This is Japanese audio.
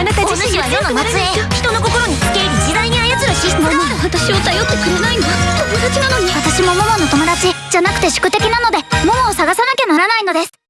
あなた自身は世の末裔。人の心に付け入り自在に操るシステムママは私を頼ってくれないの？友達なのに。私もモモの友達じゃなくて宿敵なのでモモを探さない。